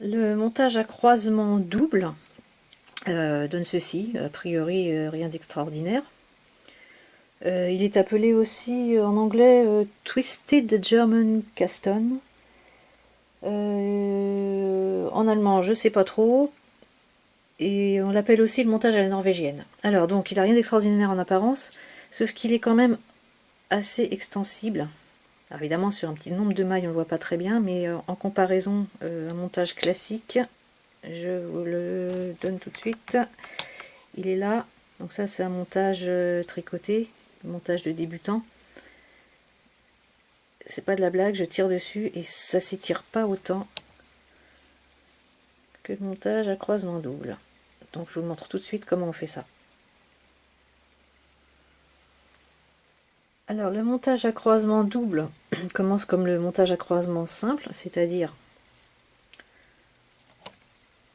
Le montage à croisement double euh, donne ceci, a priori euh, rien d'extraordinaire. Euh, il est appelé aussi en anglais Twisted German Caston. en allemand, je sais pas trop. Et on l'appelle aussi le montage à la norvégienne. Alors donc, il a rien d'extraordinaire en apparence, sauf qu'il est quand même assez extensible évidemment, sur un petit nombre de mailles, on ne le voit pas très bien, mais euh, en comparaison, euh, un montage classique, je vous le donne tout de suite. Il est là. Donc ça, c'est un montage euh, tricoté, montage de débutant. C'est pas de la blague, je tire dessus et ça s'étire pas autant que le montage à croisement double. Donc je vous montre tout de suite comment on fait ça. Alors le montage à croisement double commence comme le montage à croisement simple, c'est-à-dire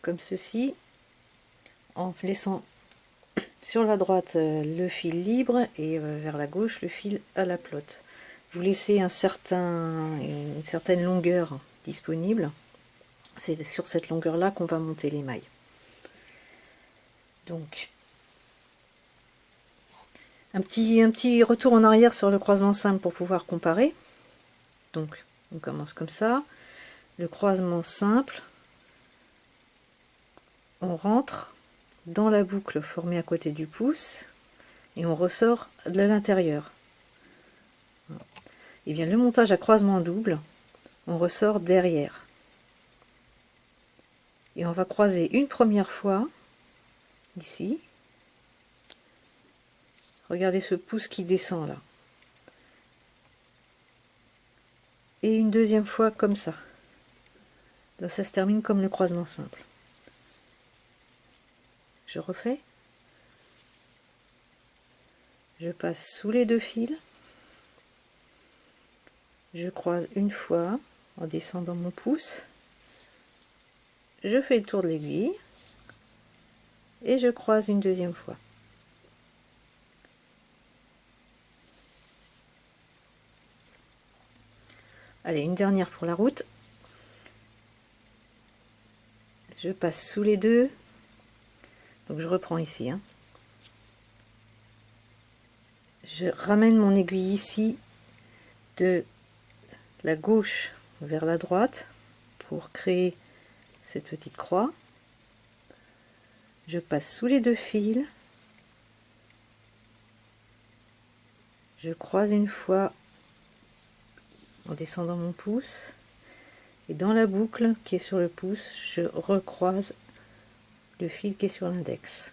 comme ceci, en laissant sur la droite euh, le fil libre et euh, vers la gauche le fil à la plotte. Vous laissez une certaine longueur disponible. C'est sur cette longueur là qu'on va monter les mailles. Un petit, un petit retour en arrière sur le croisement simple pour pouvoir comparer. Donc, on commence comme ça. Le croisement simple, on rentre dans la boucle formée à côté du pouce et on ressort de l'intérieur. Et bien le montage à croisement double, on ressort derrière. Et on va croiser une première fois, ici, Regardez ce pouce qui descend là. Et une deuxième fois comme ça. Là, ça se termine comme le croisement simple. Je refais. Je passe sous les deux fils. Je croise une fois en descendant mon pouce. Je fais le tour de l'aiguille. Et je croise une deuxième fois. Allez, une dernière pour la route. Je passe sous les deux. Donc je reprends ici. Hein. Je ramène mon aiguille ici de la gauche vers la droite pour créer cette petite croix. Je passe sous les deux fils. Je croise une fois en descendant mon pouce. Et dans la boucle qui est sur le pouce je recroise le fil qui est sur l'index